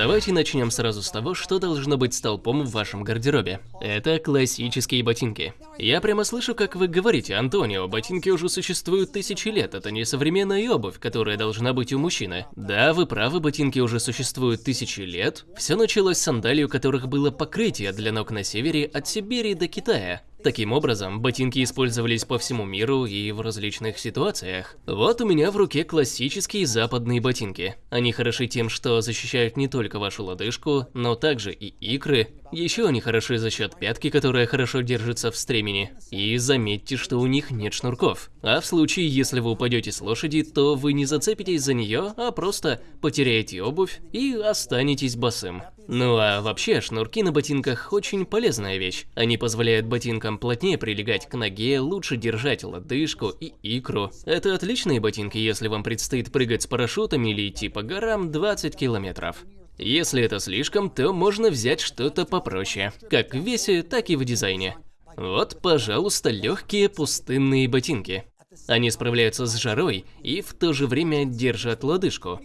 Давайте начнем сразу с того, что должно быть столпом в вашем гардеробе. Это классические ботинки. Я прямо слышу, как вы говорите, Антонио, ботинки уже существуют тысячи лет, это не современная обувь, которая должна быть у мужчины. Да, вы правы, ботинки уже существуют тысячи лет. Все началось с сандалий, у которых было покрытие для ног на севере от Сибири до Китая. Таким образом, ботинки использовались по всему миру и в различных ситуациях. Вот у меня в руке классические западные ботинки. Они хороши тем, что защищают не только вашу лодыжку, но также и икры. Еще они хороши за счет пятки, которая хорошо держится в стремени. И заметьте, что у них нет шнурков. А в случае, если вы упадете с лошади, то вы не зацепитесь за нее, а просто потеряете обувь и останетесь босым. Ну а вообще, шнурки на ботинках очень полезная вещь. Они позволяют ботинкам плотнее прилегать к ноге, лучше держать лодыжку и икру. Это отличные ботинки, если вам предстоит прыгать с парашютами или идти по горам 20 километров. Если это слишком, то можно взять что-то попроще, как в весе, так и в дизайне. Вот, пожалуйста, легкие пустынные ботинки. Они справляются с жарой и в то же время держат лодыжку.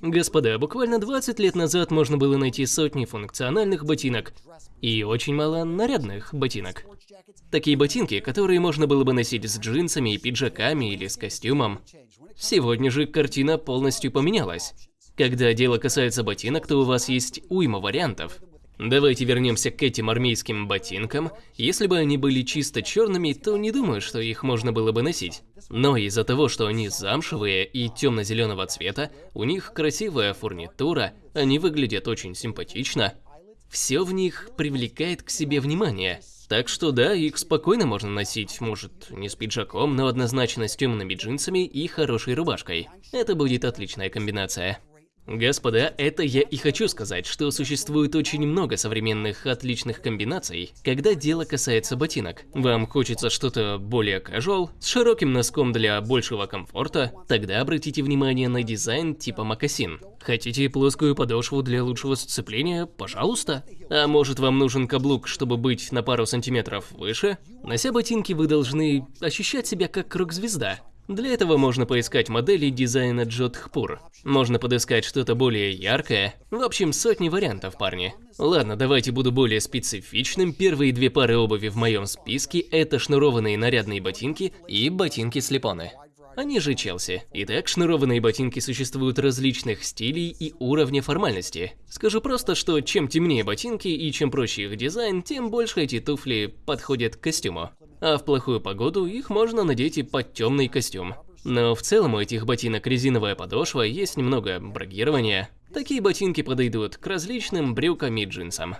Господа, буквально 20 лет назад можно было найти сотни функциональных ботинок и очень мало нарядных ботинок. Такие ботинки, которые можно было бы носить с джинсами и пиджаками или с костюмом. Сегодня же картина полностью поменялась. Когда дело касается ботинок, то у вас есть уйма вариантов. Давайте вернемся к этим армейским ботинкам. Если бы они были чисто черными, то не думаю, что их можно было бы носить. Но из-за того, что они замшевые и темно-зеленого цвета, у них красивая фурнитура, они выглядят очень симпатично. Все в них привлекает к себе внимание. Так что да, их спокойно можно носить, может, не с пиджаком, но однозначно с темными джинсами и хорошей рубашкой. Это будет отличная комбинация. Господа, это я и хочу сказать, что существует очень много современных отличных комбинаций, когда дело касается ботинок. Вам хочется что-то более casual, с широким носком для большего комфорта, тогда обратите внимание на дизайн типа мокасин. Хотите плоскую подошву для лучшего сцепления? Пожалуйста. А может вам нужен каблук, чтобы быть на пару сантиметров выше? Нося ботинки вы должны ощущать себя как рок-звезда. Для этого можно поискать модели дизайна Джодхпур. Можно подыскать что-то более яркое. В общем, сотни вариантов, парни. Ладно, давайте буду более специфичным. Первые две пары обуви в моем списке – это шнурованные нарядные ботинки и ботинки-слепоны. Они же Челси. Итак, шнурованные ботинки существуют различных стилей и уровня формальности. Скажу просто, что чем темнее ботинки и чем проще их дизайн, тем больше эти туфли подходят к костюму а в плохую погоду их можно надеть и под темный костюм. Но в целом у этих ботинок резиновая подошва, есть немного брагирования. Такие ботинки подойдут к различным брюкам и джинсам.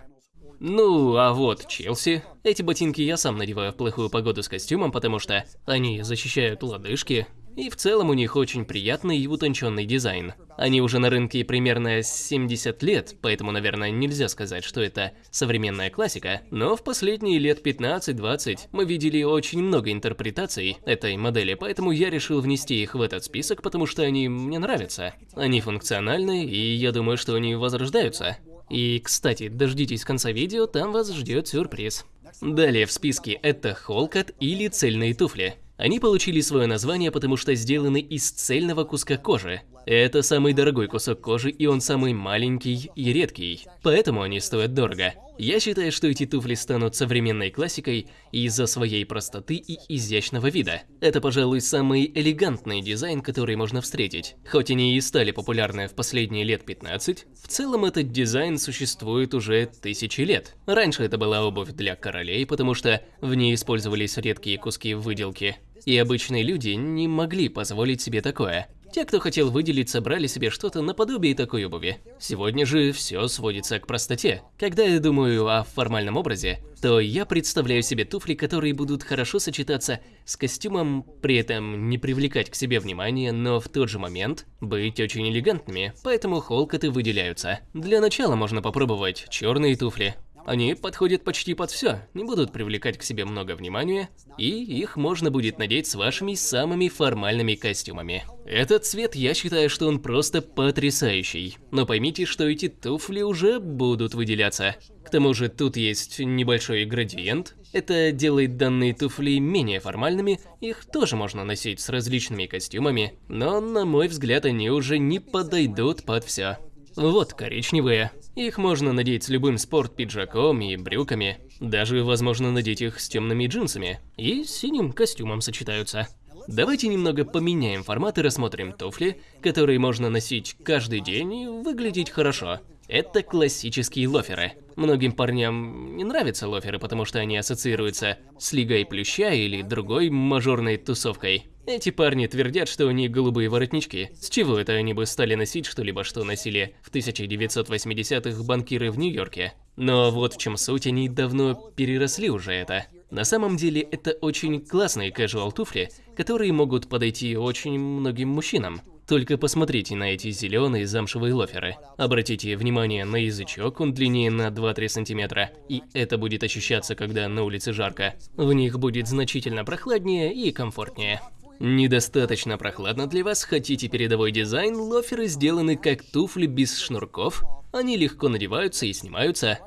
Ну, а вот Челси. Эти ботинки я сам надеваю в плохую погоду с костюмом, потому что они защищают лодыжки, и в целом у них очень приятный и утонченный дизайн. Они уже на рынке примерно 70 лет, поэтому, наверное, нельзя сказать, что это современная классика, но в последние лет 15-20 мы видели очень много интерпретаций этой модели, поэтому я решил внести их в этот список, потому что они мне нравятся. Они функциональны, и я думаю, что они возрождаются. И, кстати, дождитесь конца видео, там вас ждет сюрприз. Далее в списке это холкот или цельные туфли. Они получили свое название, потому что сделаны из цельного куска кожи. Это самый дорогой кусок кожи, и он самый маленький и редкий, поэтому они стоят дорого. Я считаю, что эти туфли станут современной классикой из-за своей простоты и изящного вида. Это, пожалуй, самый элегантный дизайн, который можно встретить. Хоть они и стали популярны в последние лет 15, в целом этот дизайн существует уже тысячи лет. Раньше это была обувь для королей, потому что в ней использовались редкие куски выделки. И обычные люди не могли позволить себе такое. Те, кто хотел выделиться, брали себе что-то наподобие такой обуви. Сегодня же все сводится к простоте. Когда я думаю о формальном образе, то я представляю себе туфли, которые будут хорошо сочетаться с костюмом, при этом не привлекать к себе внимания, но в тот же момент быть очень элегантными, поэтому холкоты выделяются. Для начала можно попробовать черные туфли, они подходят почти под все, не будут привлекать к себе много внимания, и их можно будет надеть с вашими самыми формальными костюмами. Этот цвет, я считаю, что он просто потрясающий. Но поймите, что эти туфли уже будут выделяться. К тому же тут есть небольшой градиент. Это делает данные туфли менее формальными, их тоже можно носить с различными костюмами, но, на мой взгляд, они уже не подойдут под все. Вот коричневые. Их можно надеть с любым спорт-пиджаком и брюками. Даже возможно надеть их с темными джинсами. И с синим костюмом сочетаются. Давайте немного поменяем формат и рассмотрим туфли, которые можно носить каждый день и выглядеть хорошо. Это классические лоферы. Многим парням не нравятся лоферы, потому что они ассоциируются с Лигой Плюща или другой мажорной тусовкой. Эти парни твердят, что у них голубые воротнички. С чего это они бы стали носить что-либо, что носили в 1980-х банкиры в Нью-Йорке? Но вот в чем суть, они давно переросли уже это. На самом деле это очень классные casual туфли, которые могут подойти очень многим мужчинам. Только посмотрите на эти зеленые замшевые лоферы. Обратите внимание на язычок, он длиннее на 2-3 сантиметра, и это будет ощущаться, когда на улице жарко. В них будет значительно прохладнее и комфортнее. Недостаточно прохладно для вас, хотите передовой дизайн, лоферы сделаны как туфли без шнурков, они легко надеваются и снимаются.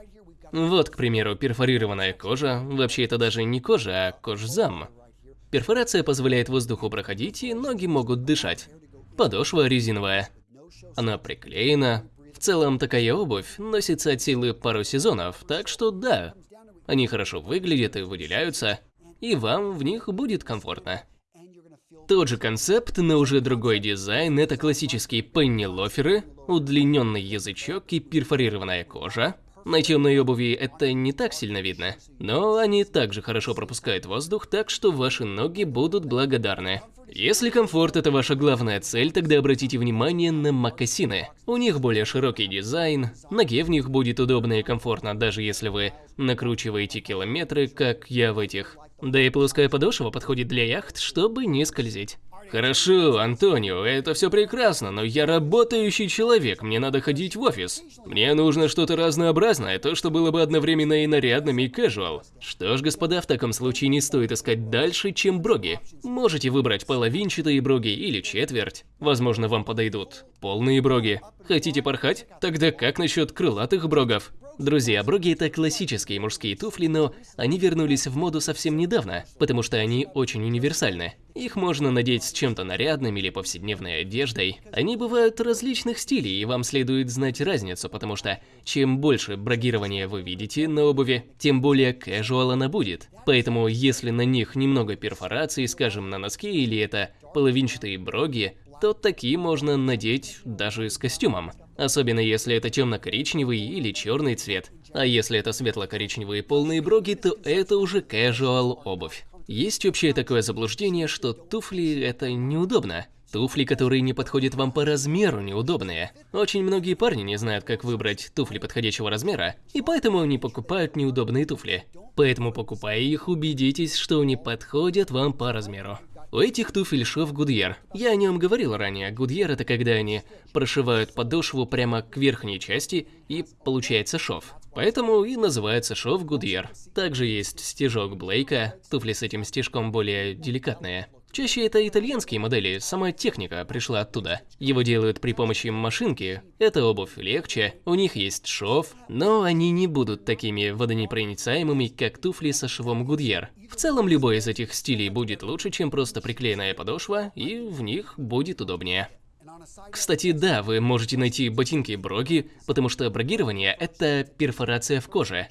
Вот, к примеру, перфорированная кожа, вообще это даже не кожа, а кожзам. Перфорация позволяет воздуху проходить, и ноги могут дышать. Подошва резиновая. Она приклеена. В целом, такая обувь носится от силы пару сезонов, так что да, они хорошо выглядят и выделяются, и вам в них будет комфортно. Тот же концепт, но уже другой дизайн – это классические пенни-лоферы, удлиненный язычок и перфорированная кожа. На темной обуви это не так сильно видно, но они также хорошо пропускают воздух, так что ваши ноги будут благодарны. Если комфорт это ваша главная цель, тогда обратите внимание на мокасины. У них более широкий дизайн, ноге в них будет удобно и комфортно, даже если вы накручиваете километры, как я в этих. Да и плоская подошва подходит для яхт, чтобы не скользить. Хорошо, Антонио, это все прекрасно, но я работающий человек, мне надо ходить в офис. Мне нужно что-то разнообразное, то, что было бы одновременно и нарядным, и casual. Что ж, господа, в таком случае не стоит искать дальше, чем броги. Можете выбрать половинчатые броги или четверть. Возможно, вам подойдут полные броги. Хотите порхать? Тогда как насчет крылатых брогов? Друзья, броги это классические мужские туфли, но они вернулись в моду совсем недавно, потому что они очень универсальны. Их можно надеть с чем-то нарядным или повседневной одеждой. Они бывают различных стилей, и вам следует знать разницу, потому что чем больше брогирования вы видите на обуви, тем более casual она будет. Поэтому, если на них немного перфораций, скажем, на носке или это половинчатые броги, то такие можно надеть даже с костюмом. Особенно если это темно-коричневый или черный цвет. А если это светло-коричневые полные броги, то это уже casual обувь. Есть общее такое заблуждение, что туфли это неудобно. Туфли, которые не подходят вам по размеру, неудобные. Очень многие парни не знают, как выбрать туфли подходящего размера, и поэтому они покупают неудобные туфли. Поэтому, покупая их, убедитесь, что они подходят вам по размеру. У этих туфель шов Гудьер. Я о нем говорил ранее. Гудьер это когда они прошивают подошву прямо к верхней части и получается шов. Поэтому и называется шов Гудьер. Также есть стежок Блейка, туфли с этим стежком более деликатные. Чаще это итальянские модели, сама техника пришла оттуда. Его делают при помощи машинки, эта обувь легче, у них есть шов, но они не будут такими водонепроницаемыми, как туфли со швом Гудьер. В целом, любой из этих стилей будет лучше, чем просто приклеенная подошва, и в них будет удобнее. Кстати, да, вы можете найти ботинки-броги, потому что брогирование – это перфорация в коже.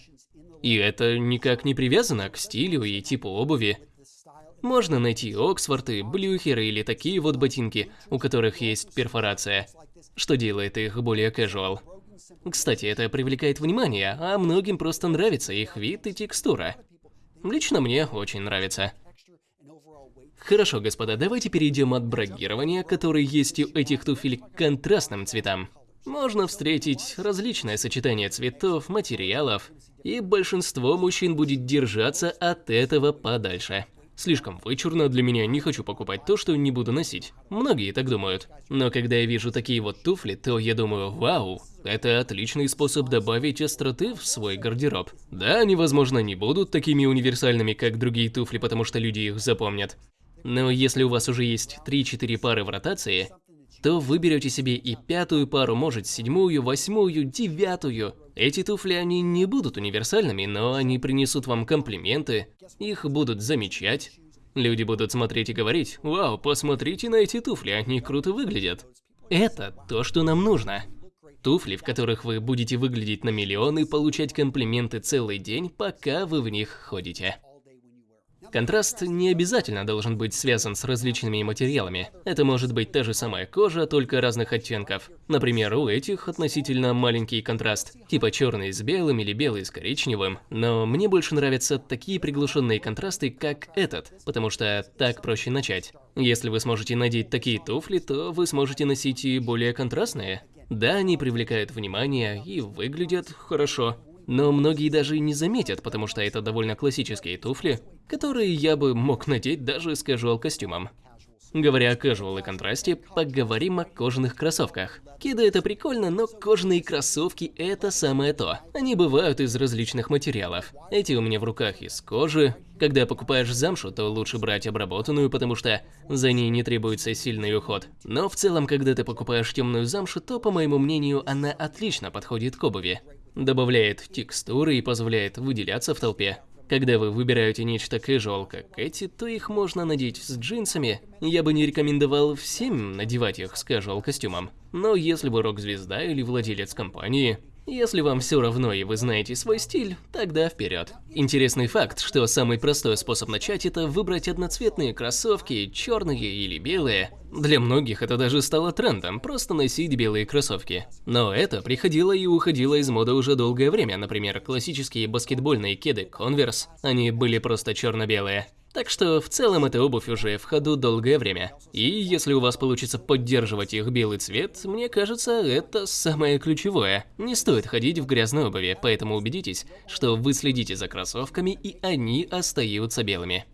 И это никак не привязано к стилю и типу обуви. Можно найти Оксфорды, Блюхеры или такие вот ботинки, у которых есть перфорация, что делает их более casual. Кстати, это привлекает внимание, а многим просто нравится их вид и текстура. Лично мне очень нравится. Хорошо, господа, давайте перейдем от брагирования, которое есть у этих туфель, к контрастным цветам. Можно встретить различное сочетание цветов, материалов, и большинство мужчин будет держаться от этого подальше. Слишком вычурно для меня, не хочу покупать то, что не буду носить. Многие так думают. Но когда я вижу такие вот туфли, то я думаю, вау, это отличный способ добавить остроты в свой гардероб. Да, они, возможно, не будут такими универсальными, как другие туфли, потому что люди их запомнят. Но если у вас уже есть 3-4 пары в ротации, то вы берете себе и пятую пару, может седьмую, восьмую, девятую. Эти туфли, они не будут универсальными, но они принесут вам комплименты, их будут замечать. Люди будут смотреть и говорить, вау, посмотрите на эти туфли, они круто выглядят. Это то, что нам нужно. туфли, в которых вы будете выглядеть на миллион и получать комплименты целый день, пока вы в них ходите. Контраст не обязательно должен быть связан с различными материалами. Это может быть та же самая кожа, только разных оттенков. Например, у этих относительно маленький контраст, типа черный с белым или белый с коричневым. Но мне больше нравятся такие приглушенные контрасты, как этот, потому что так проще начать. Если вы сможете надеть такие туфли, то вы сможете носить и более контрастные. Да, они привлекают внимание и выглядят хорошо. Но многие даже не заметят, потому что это довольно классические туфли, которые я бы мог надеть даже с casual костюмом. Говоря о casual и контрасте, поговорим о кожаных кроссовках. Кеды это прикольно, но кожаные кроссовки это самое то. Они бывают из различных материалов. Эти у меня в руках из кожи. Когда покупаешь замшу, то лучше брать обработанную, потому что за ней не требуется сильный уход. Но в целом, когда ты покупаешь темную замшу, то, по моему мнению, она отлично подходит к обуви добавляет текстуры и позволяет выделяться в толпе. Когда вы выбираете нечто casual, как эти, то их можно надеть с джинсами. Я бы не рекомендовал всем надевать их с casual костюмом. Но если вы рок-звезда или владелец компании, если вам все равно и вы знаете свой стиль, тогда вперед. Интересный факт, что самый простой способ начать это выбрать одноцветные кроссовки, черные или белые. Для многих это даже стало трендом, просто носить белые кроссовки. Но это приходило и уходило из моды уже долгое время, например, классические баскетбольные кеды Converse, они были просто черно-белые. Так что в целом эта обувь уже в ходу долгое время. И если у вас получится поддерживать их белый цвет, мне кажется, это самое ключевое. Не стоит ходить в грязной обуви, поэтому убедитесь, что вы следите за кроссовками и они остаются белыми.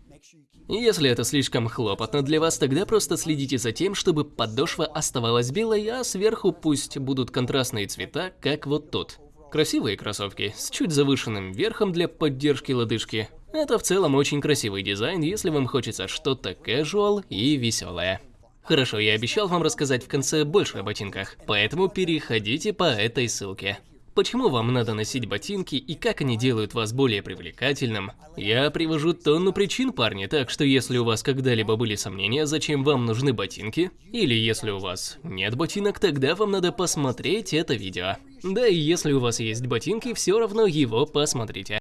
Если это слишком хлопотно для вас, тогда просто следите за тем, чтобы подошва оставалась белой, а сверху пусть будут контрастные цвета, как вот тут. Красивые кроссовки с чуть завышенным верхом для поддержки лодыжки. Это в целом очень красивый дизайн, если вам хочется что-то casual и веселое. Хорошо, я обещал вам рассказать в конце больше о ботинках, поэтому переходите по этой ссылке. Почему вам надо носить ботинки и как они делают вас более привлекательным? Я привожу тонну причин, парни, так что если у вас когда-либо были сомнения, зачем вам нужны ботинки, или если у вас нет ботинок, тогда вам надо посмотреть это видео. Да и если у вас есть ботинки, все равно его посмотрите.